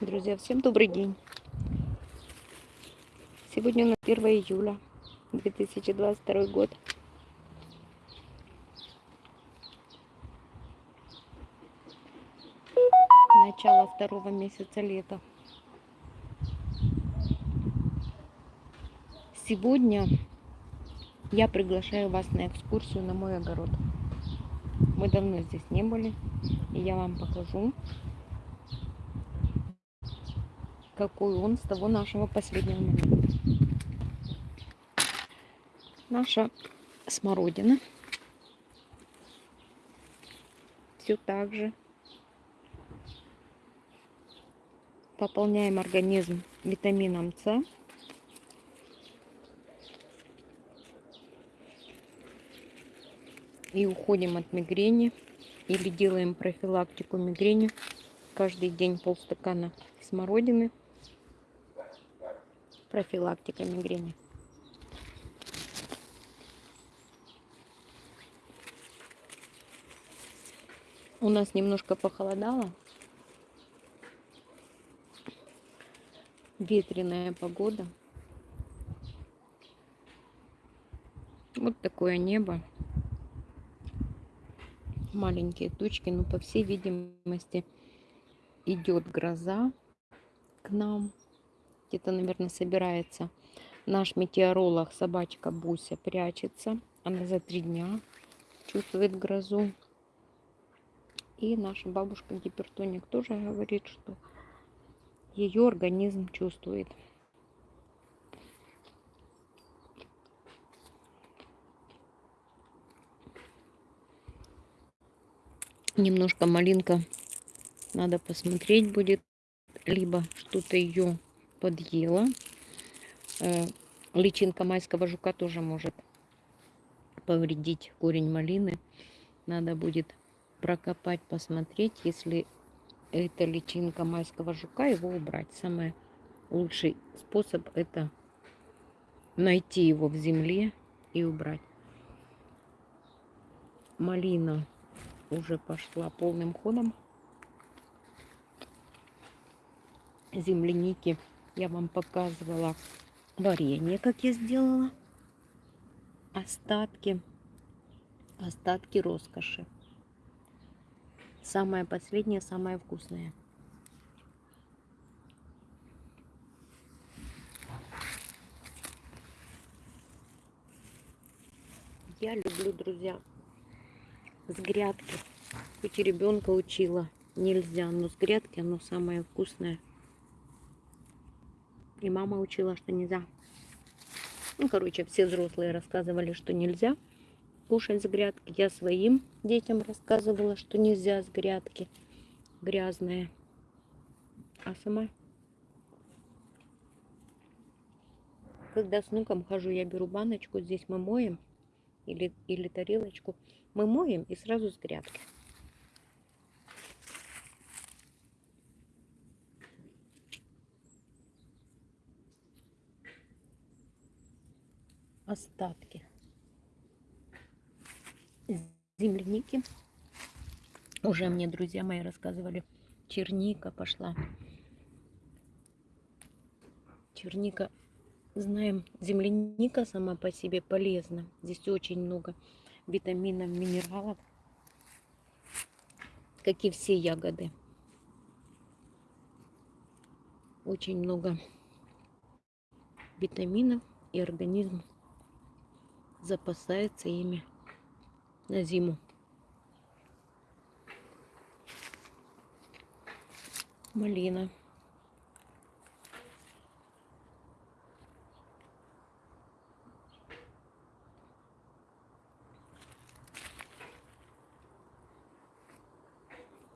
Друзья, всем добрый день. Сегодня у нас 1 июля 2022 год. Начало второго месяца лета. Сегодня я приглашаю вас на экскурсию на мой огород. Мы давно здесь не были, и я вам покажу, какой он с того нашего последнего момента. Наша смородина все так же пополняем организм витамином С. И уходим от мигрени или делаем профилактику мигрени. Каждый день полстакана смородины профилактика мигрени. У нас немножко похолодало. Ветреная погода. Вот такое небо. Маленькие тучки, но по всей видимости идет гроза к нам где-то, наверное, собирается. Наш метеоролог, собачка Буся, прячется. Она за три дня чувствует грозу. И наша бабушка гипертоник тоже говорит, что ее организм чувствует. Немножко малинка надо посмотреть будет, либо что-то ее подъела. Э, личинка майского жука тоже может повредить корень малины. Надо будет прокопать, посмотреть, если это личинка майского жука, его убрать. Самый лучший способ это найти его в земле и убрать. Малина уже пошла полным ходом. Земляники я вам показывала варенье, как я сделала. Остатки, остатки роскоши. Самое последнее, самое вкусное. Я люблю, друзья, с грядки. Хоть и ребенка учила, нельзя, но с грядки оно самое вкусное. И мама учила, что нельзя. Ну, короче, все взрослые рассказывали, что нельзя кушать с грядки. Я своим детям рассказывала, что нельзя с грядки. Грязные. А сама... Когда с внуком хожу, я беру баночку, здесь мы моем, или, или тарелочку. Мы моем и сразу с грядки. Остатки земляники. Уже мне друзья мои рассказывали, черника пошла. Черника, знаем, земляника сама по себе полезна. Здесь очень много витаминов, минералов, как и все ягоды. Очень много витаминов и организм запасается ими на зиму. Малина.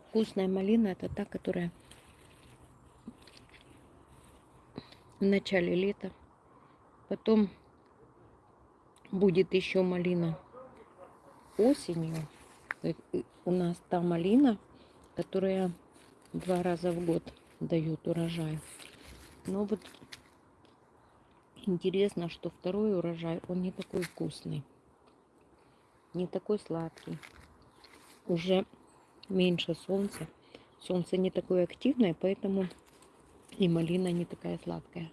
Вкусная малина это та, которая в начале лета, потом будет еще малина осенью. У нас та малина, которая два раза в год дает урожай. Но вот интересно, что второй урожай, он не такой вкусный. Не такой сладкий. Уже меньше солнца. Солнце не такое активное, поэтому И малина не такая сладкая.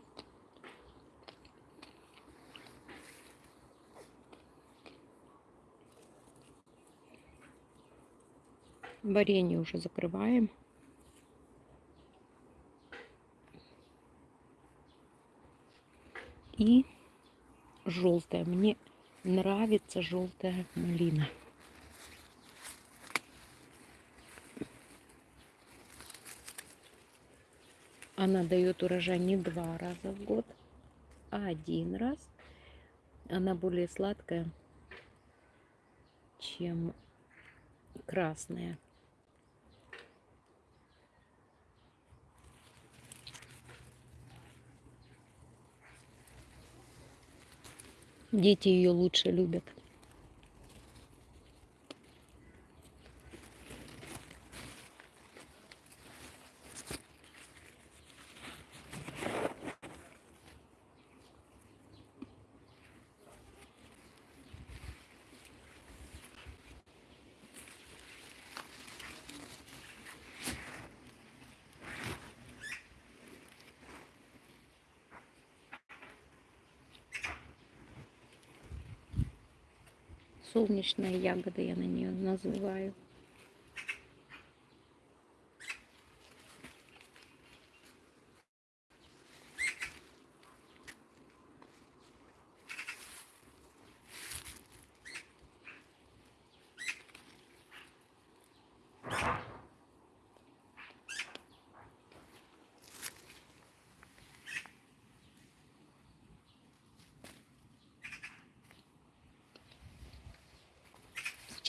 Варенье уже закрываем. И желтая. Мне нравится желтая малина. Она дает урожай не два раза в год, а один раз. Она более сладкая, чем красная. Дети ее лучше любят. Солнечная ягода я на нее называю.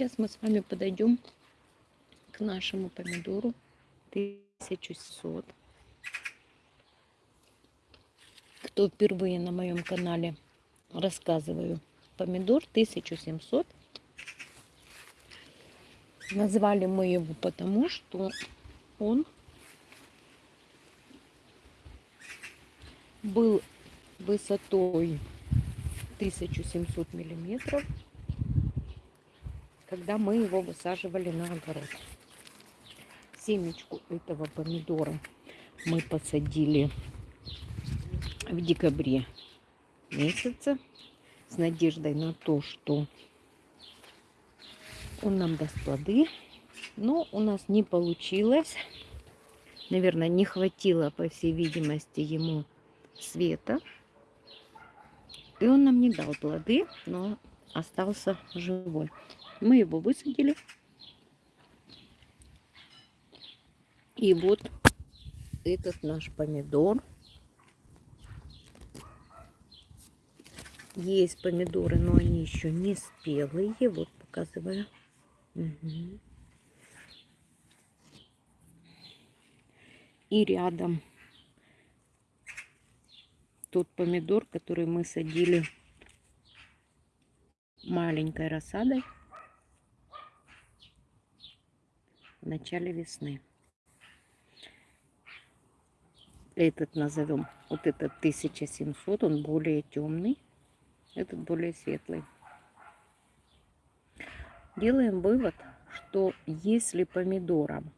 Сейчас мы с вами подойдем к нашему помидору 1700. Кто впервые на моем канале рассказываю, помидор 1700. Назвали мы его потому, что он был высотой 1700 миллиметров когда мы его высаживали на огород. Семечку этого помидора мы посадили в декабре месяце с надеждой на то, что он нам даст плоды. Но у нас не получилось. Наверное, не хватило, по всей видимости, ему света. И он нам не дал плоды, но остался живой. Мы его высадили. И вот этот наш помидор. Есть помидоры, но они еще не спелые. Вот показываю. Угу. И рядом тот помидор, который мы садили маленькой рассадой. В начале весны. Этот назовем, вот этот 1700, он более темный, этот более светлый. Делаем вывод, что если помидорам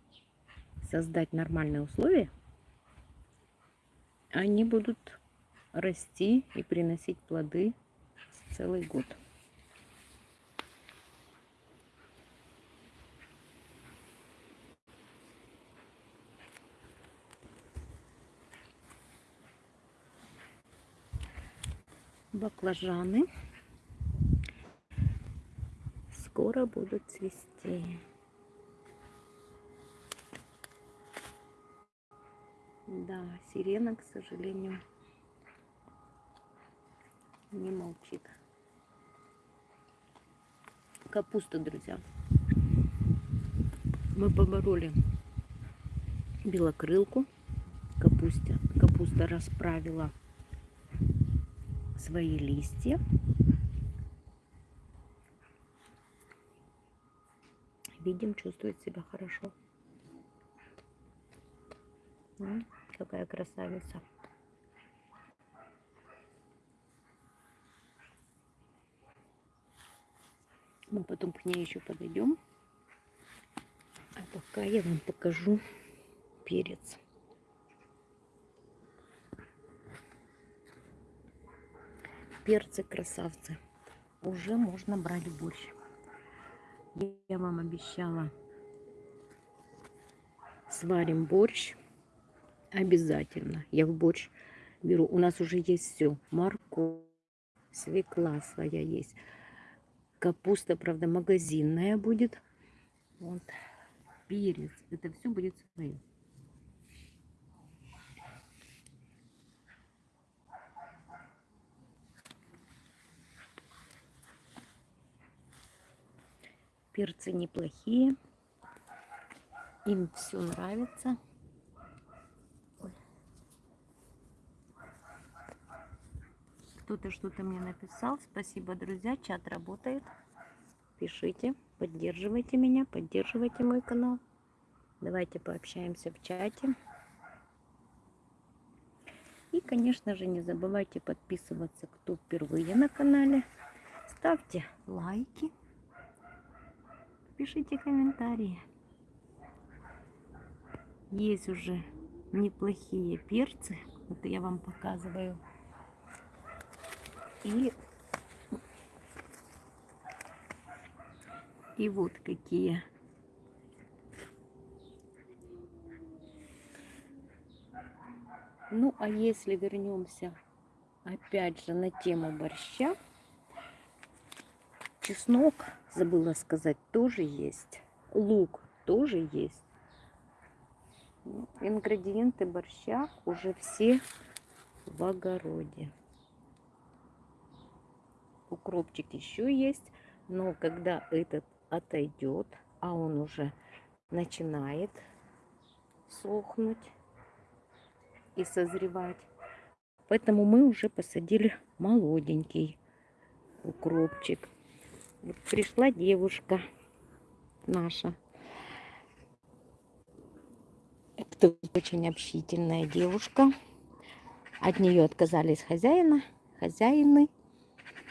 создать нормальные условия, они будут расти и приносить плоды целый год. Баклажаны скоро будут цвести. Да, сирена, к сожалению, не молчит. Капуста, друзья. Мы побороли белокрылку. Капуста, капуста расправила свои листья. Видим, чувствует себя хорошо. Какая красавица. Мы потом к ней еще подойдем. А пока я вам покажу перец. Перцы красавцы. Уже можно брать борщ. Я вам обещала, сварим борщ обязательно. Я в борщ беру. У нас уже есть все. Морковь, свекла своя есть. Капуста, правда, магазинная будет. Вот. Перец. Это все будет свое. Перцы неплохие. Им все нравится. Кто-то что-то мне написал. Спасибо, друзья. Чат работает. Пишите, поддерживайте меня, поддерживайте мой канал. Давайте пообщаемся в чате. И, конечно же, не забывайте подписываться, кто впервые на канале. Ставьте лайки. Пишите комментарии. Есть уже неплохие перцы. Вот я вам показываю. И, и вот какие. Ну, а если вернемся опять же на тему борща, чеснок, забыла сказать, тоже есть. Лук тоже есть. Ингредиенты борща уже все в огороде укропчик еще есть, но когда этот отойдет, а он уже начинает сохнуть и созревать, поэтому мы уже посадили молоденький укропчик. Вот пришла девушка наша. Это очень общительная девушка. От нее отказались хозяина, хозяины.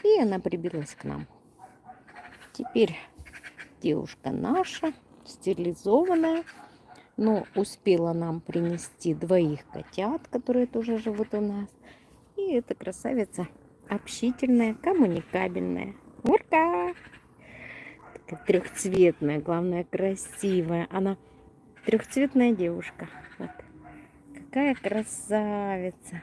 И она прибилась к нам. Теперь девушка наша, стерилизованная, но успела нам принести двоих котят, которые тоже живут у нас. И эта красавица общительная, коммуникабельная. Урка! Такая трехцветная, главное, красивая. Она трехцветная девушка. Вот. Какая красавица.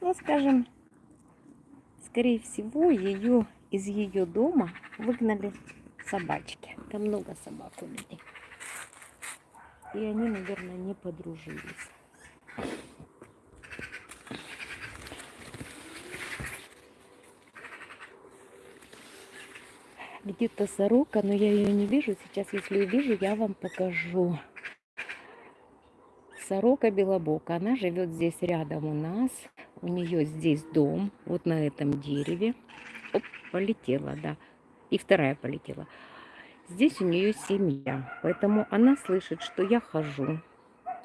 Ну, скажем, скорее всего, ее из ее дома выгнали собачки. Там много собак у людей. И они, наверное, не подружились. Где-то сорока, но я ее не вижу. Сейчас, если увижу, я вам покажу. Сорока белобока. Она живет здесь рядом у нас. У нее здесь дом, вот на этом дереве. Оп, полетела, да. И вторая полетела. Здесь у нее семья, поэтому она слышит, что я хожу.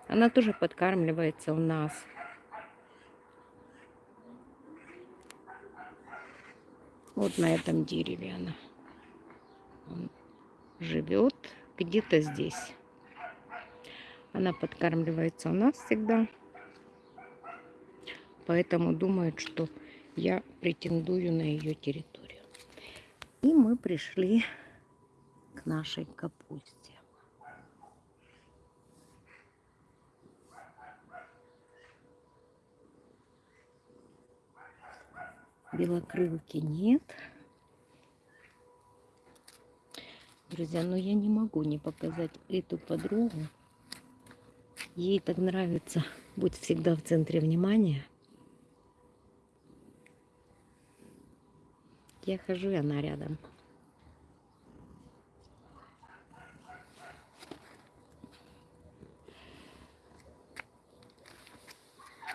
Она тоже подкармливается у нас. Вот на этом дереве она Он живет где-то здесь. Она подкармливается у нас всегда поэтому думают, что я претендую на ее территорию. И мы пришли к нашей капусте. Белокрылки нет. Друзья, но я не могу не показать эту подругу. Ей так нравится быть всегда в центре внимания. Я хожу, и она рядом.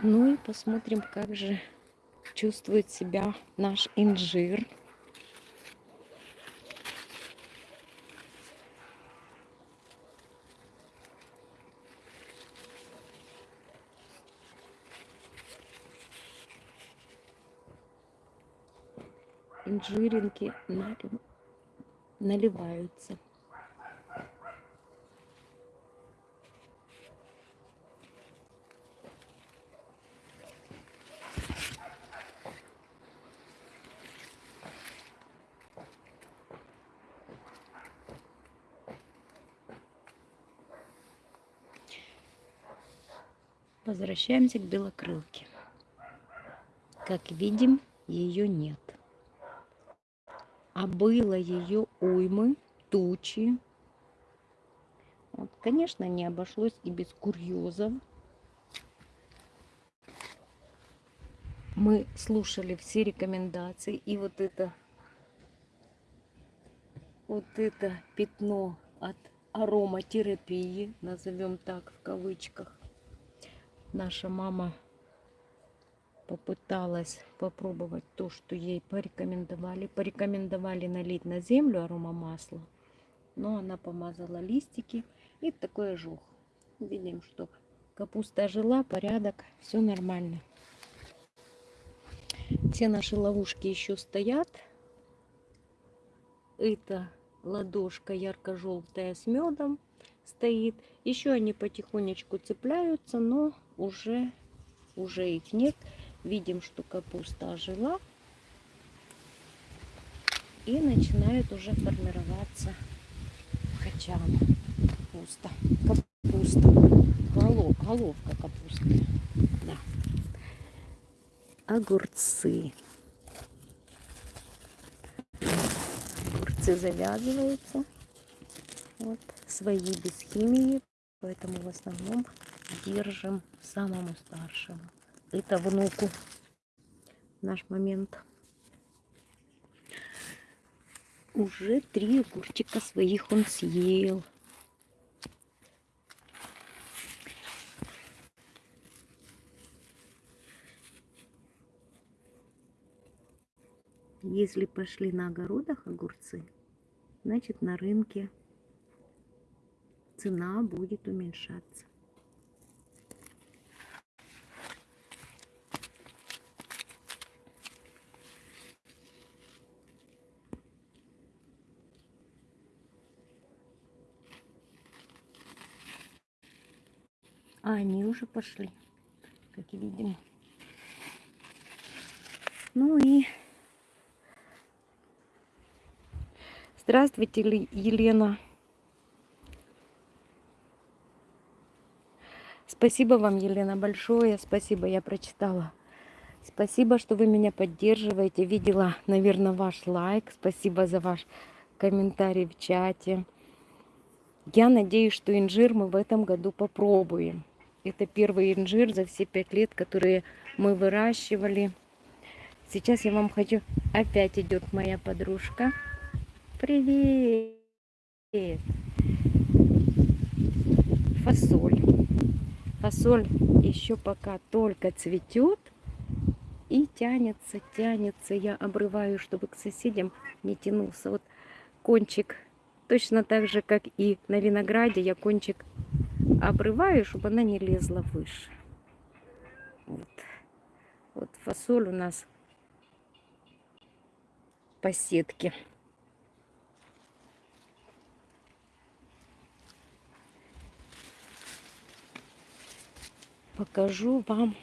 Ну и посмотрим, как же чувствует себя наш инжир. жиринки наливаются. Возвращаемся к белокрылке. Как видим, ее нет. А было ее уймы, тучи. Вот, конечно, не обошлось и без курьезов. Мы слушали все рекомендации. И вот это, вот это пятно от ароматерапии, назовем так в кавычках. Наша мама попыталась попробовать то, что ей порекомендовали. Порекомендовали налить на землю аромамасло, но она помазала листики и такой ожог. Видим, что капуста жила, порядок, все нормально. Все наши ловушки еще стоят. Это ладошка ярко-желтая с медом стоит. Еще они потихонечку цепляются, но уже, уже их нет. Видим, что капуста ожила. И начинает уже формироваться качан. Капуста. Капуста. Голов, головка капусты. Да. Огурцы. Огурцы завязываются. Вот. Свои без химии. Поэтому в основном держим самому старшему это внуку наш момент. Уже три огурчика своих он съел. Если пошли на огородах огурцы, значит на рынке цена будет уменьшаться. А они уже пошли, как видим. Ну и здравствуйте, Елена. Спасибо вам, Елена, большое. Спасибо, я прочитала. Спасибо, что вы меня поддерживаете. Видела, наверное, ваш лайк. Спасибо за ваш комментарий в чате. Я надеюсь, что инжир мы в этом году попробуем. Это первый инжир за все пять лет, которые мы выращивали. Сейчас я вам хочу... Опять идет моя подружка. Привет! Фасоль. Фасоль еще пока только цветет и тянется, тянется. Я обрываю, чтобы к соседям не тянулся. Вот кончик точно так же, как и на винограде, я кончик обрываю, чтобы она не лезла выше. Вот, вот фасоль у нас по сетке. Покажу вам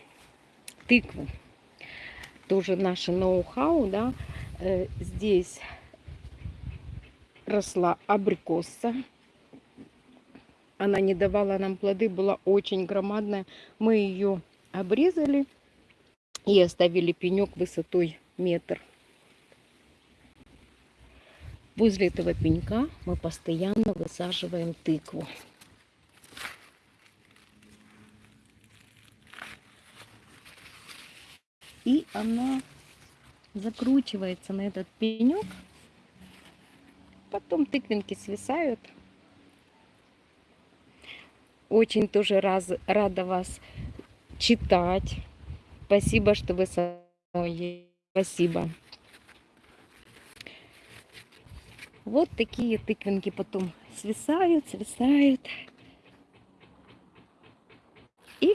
тыкву. Тоже наше ноу-хау, да. Э, здесь росла абрикоса она не давала нам плоды, была очень громадная. Мы ее обрезали и оставили пенек высотой метр. Возле этого пенька мы постоянно высаживаем тыкву. И она закручивается на этот пенек. Потом тыквинки свисают. Очень тоже раз, рада вас читать. Спасибо, что вы со мной. Спасибо. Вот такие тыквинки потом свисают, свисают. И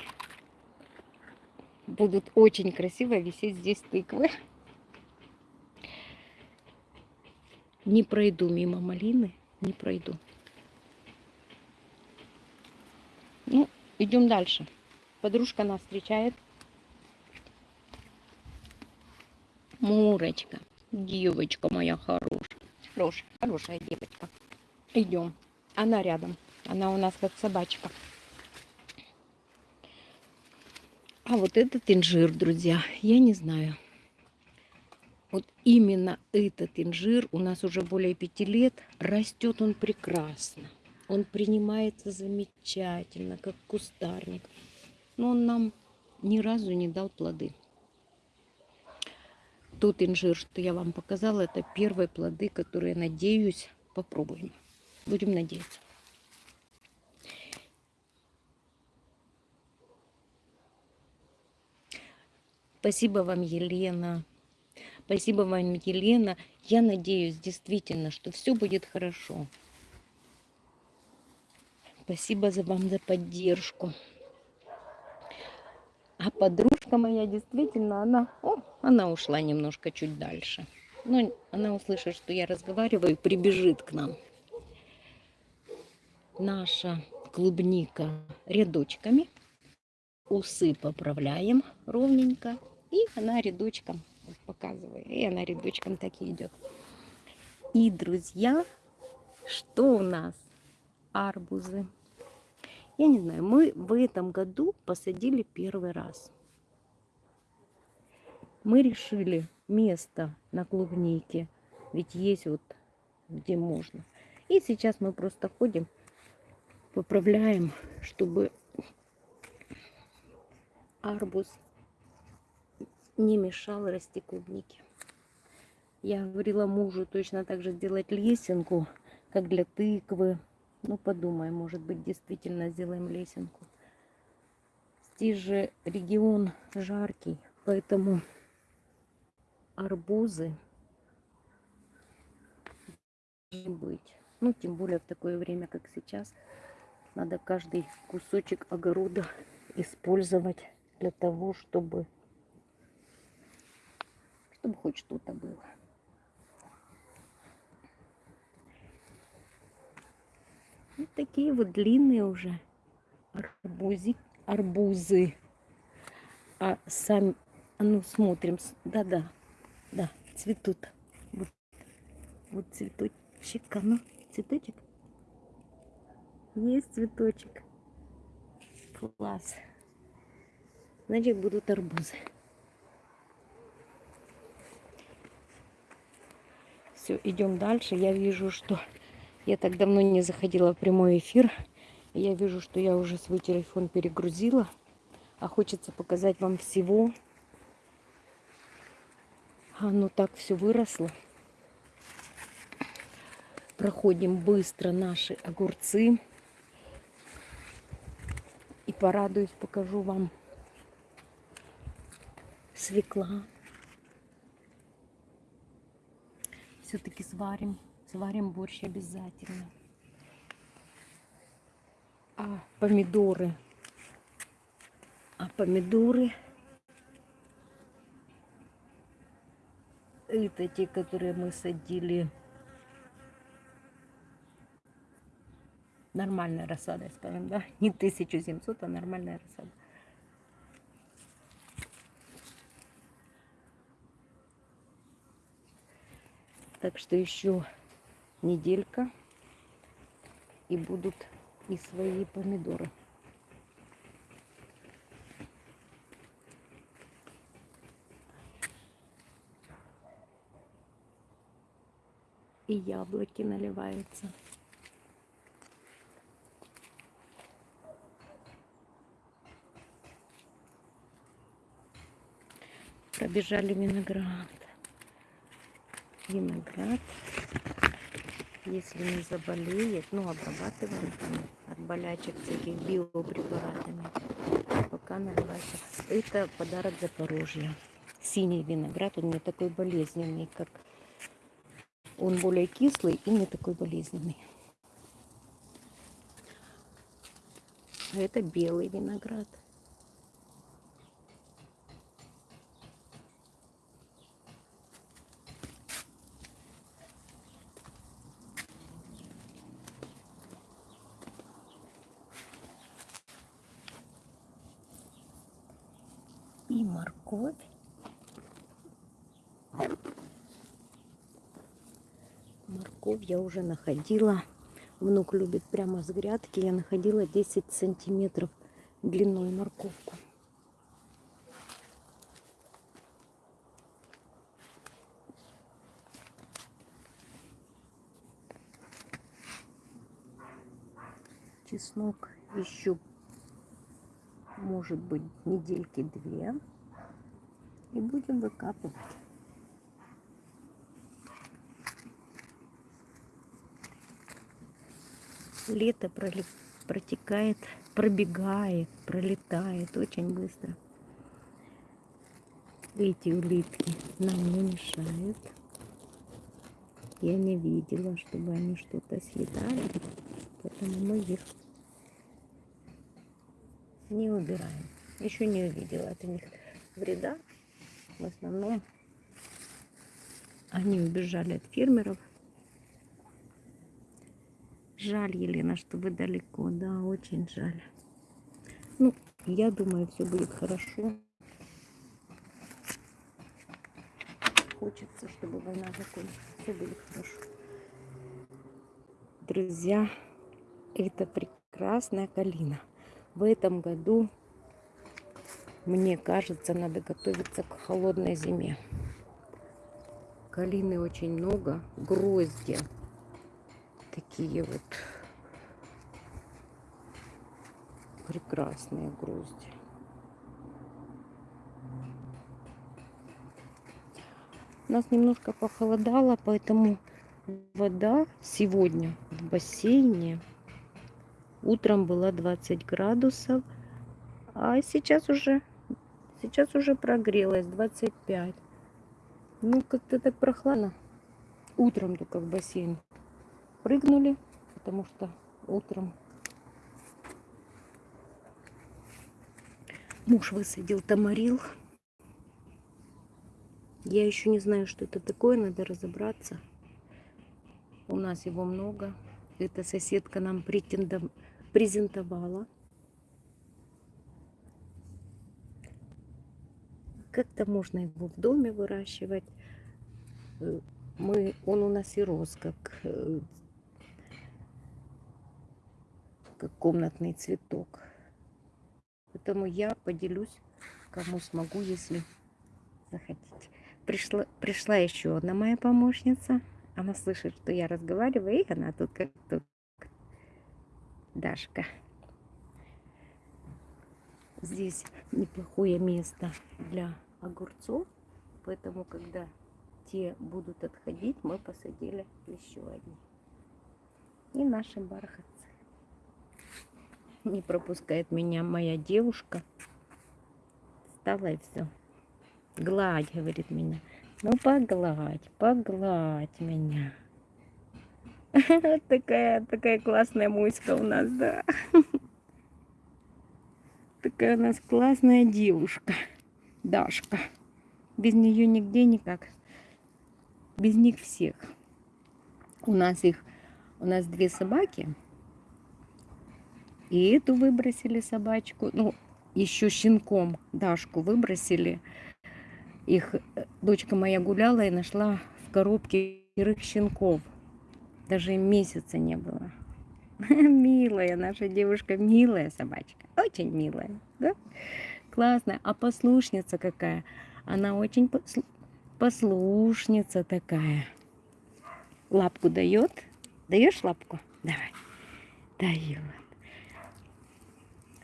будут очень красиво висеть здесь тыквы. Не пройду мимо малины, не пройду. Ну, идем дальше. Подружка нас встречает. Мурочка, девочка моя хорошая. Хорошая, хорошая девочка. Идем. Она рядом. Она у нас как собачка. А вот этот инжир, друзья, я не знаю. Вот именно этот инжир у нас уже более пяти лет. Растет он прекрасно. Он принимается замечательно, как кустарник. Но он нам ни разу не дал плоды. Тот инжир, что я вам показала, это первые плоды, которые, надеюсь, попробуем. Будем надеяться. Спасибо вам, Елена. Спасибо вам, Елена. Я надеюсь действительно, что все будет хорошо. Спасибо за вам за поддержку. А подружка моя действительно, она, о, она ушла немножко чуть дальше. Но она услышит, что я разговариваю, прибежит к нам. Наша клубника рядочками. Усы поправляем ровненько. И она рядочком, вот показываю, и она рядочком так и идет. И, друзья, что у нас? Арбузы. Я не знаю, мы в этом году посадили первый раз. Мы решили место на клубнике, ведь есть вот где можно. И сейчас мы просто ходим, поправляем, чтобы арбуз не мешал расти клубнике. Я говорила мужу точно так же сделать лесенку, как для тыквы. Ну, подумай, может быть, действительно сделаем лесенку. Здесь же регион жаркий, поэтому арбузы быть. Ну, тем более в такое время, как сейчас, надо каждый кусочек огорода использовать для того, чтобы чтобы хоть что-то было. Вот такие вот длинные уже арбузи, арбузы. А сами, а ну смотрим, да-да, да, цветут. Вот, вот цветочек, а ну, цветочек. Есть цветочек. Класс. Значит, будут арбузы. Все, идем дальше. Я вижу, что я так давно не заходила в прямой эфир. Я вижу, что я уже свой телефон перегрузила. А хочется показать вам всего. Оно так все выросло. Проходим быстро наши огурцы. И порадуюсь, покажу вам свекла. все-таки сварим, сварим борщ обязательно. А помидоры, а помидоры, это те, которые мы садили нормальная рассада, скажем, да, не 1700, а нормальная рассада. Так что еще неделька и будут и свои помидоры. И яблоки наливаются. Пробежали виноград виноград. Если не заболеет, ну, обрабатываем там от болячек всяких биопрепаратами. Пока наливается. Это подарок Запорожья. Синий виноград, он не такой болезненный, как... Он более кислый и не такой болезненный. Это белый виноград. я уже находила. Внук любит прямо с грядки. Я находила 10 сантиметров длиной морковку. Чеснок еще может быть недельки две. И будем выкапывать. Лето протекает, пробегает, пролетает очень быстро. Эти улитки нам не мешают. Я не видела, чтобы они что-то съедали, поэтому мы их не убираем. Еще не увидела от них вреда. В основном они убежали от фермеров. Жаль, Елена, что вы далеко. Да, очень жаль. Ну, я думаю, все будет хорошо. Хочется, чтобы война закончилась все будет хорошо. Друзья, это прекрасная калина. В этом году, мне кажется, надо готовиться к холодной зиме. Калины очень много, грозди такие вот прекрасные грозди. У нас немножко похолодало, поэтому вода сегодня в бассейне утром была 20 градусов, а сейчас уже, сейчас уже прогрелась 25. Ну, как-то так прохладно. Утром только в бассейн прыгнули, потому что утром муж высадил тамарил. Я еще не знаю, что это такое, надо разобраться. У нас его много. Эта соседка нам презентовала. Как-то можно его в доме выращивать. Э, мы, он у нас и рос, как, как комнатный цветок. Поэтому я поделюсь, кому смогу, если захотите пришла, пришла еще одна моя помощница. Она слышит, что я разговариваю, и она тут как тут. Дашка. Здесь неплохое место для огурцов, поэтому, когда те будут отходить, мы посадили еще одни. И наши бархатцы. Не пропускает меня моя девушка. Стала и все. Гладь, говорит меня. Ну, погладь, погладь меня. Такая, такая классная муська у нас, да. Такая у нас классная девушка. Дашка. Без нее нигде никак. Без них всех. У нас их, у нас две собаки. И эту выбросили собачку. Ну, еще щенком Дашку выбросили их э, дочка моя гуляла и нашла в коробке серых щенков. Даже месяца не было. Милая наша девушка, милая собачка. Очень милая, да? Классная. А послушница какая? Она очень послушница такая. Лапку дает? Даешь лапку? Давай. Дает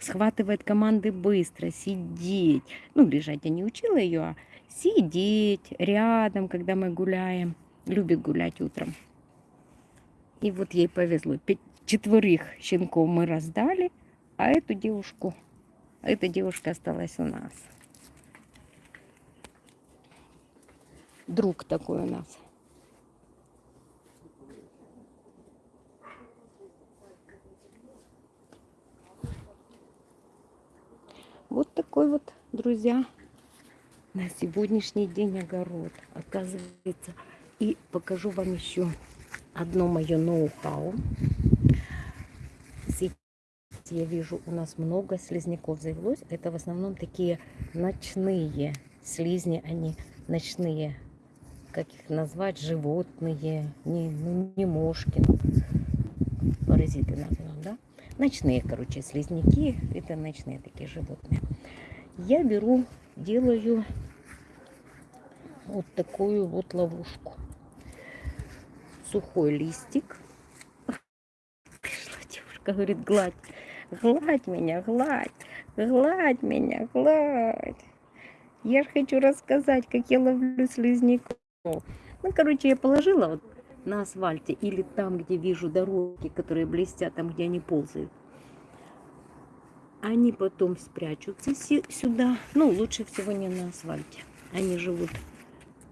схватывает команды быстро, сидеть. Ну, лежать я не учила ее, а сидеть рядом, когда мы гуляем. Любит гулять утром. И вот ей повезло. Четверых щенков мы раздали, а эту девушку, эта девушка осталась у нас. Друг такой у нас. Вот такой вот, друзья, на сегодняшний день огород, оказывается. И покажу вам еще одно мое ноу-хау. Я вижу, у нас много слизняков завелось. Это в основном такие ночные слизни, они ночные. Как их назвать? Животные, не, ну, не мошки. Паразиты назовем, да? Ночные, короче, слизняки. Это ночные такие животные. Я беру, делаю вот такую вот ловушку. Сухой листик. Пришла девушка. Говорит, гладь. Гладь меня, гладь. Гладь меня, гладь. Я же хочу рассказать, как я ловлю слизняков. Ну, короче, я положила вот на асфальте или там, где вижу дороги, которые блестят, там, где они ползают. Они потом спрячутся сюда. Ну, лучше всего не на асфальте. Они живут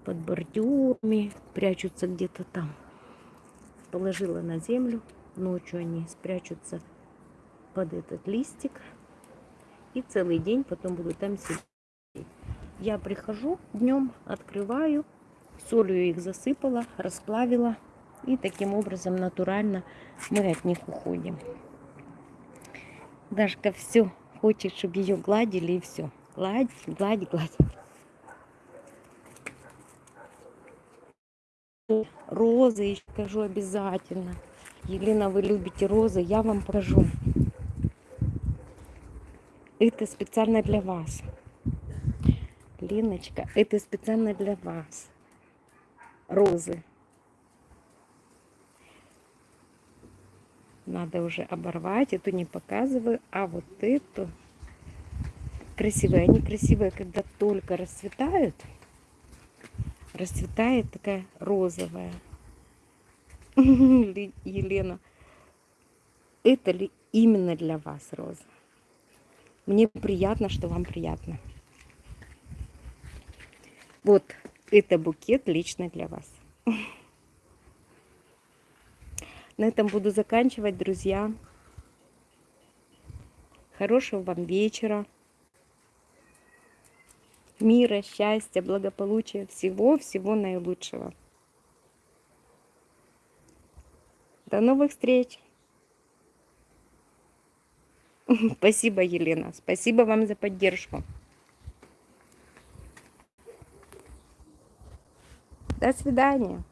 под бордюрами, прячутся где-то там. Положила на землю. Ночью они спрячутся под этот листик. И целый день потом будут там сидеть. Я прихожу днем, открываю, солью их засыпала, расплавила. И таким образом натурально мы от них уходим. Дашка все хочет, чтобы ее гладили и все. Гладь, гладь, гладь. Розы еще покажу обязательно. Елена, вы любите розы, я вам покажу. Это специально для вас. Леночка, это специально для вас. Розы. Надо уже оборвать. Эту не показываю, а вот эту красивые. Они красивые, когда только расцветают. Расцветает такая розовая. Елена, это ли именно для вас роза? Мне приятно, что вам приятно. Вот это букет лично для вас. На этом буду заканчивать, друзья. Хорошего вам вечера. Мира, счастья, благополучия, всего-всего наилучшего. До новых встреч! Спасибо, Елена. Спасибо вам за поддержку. До свидания.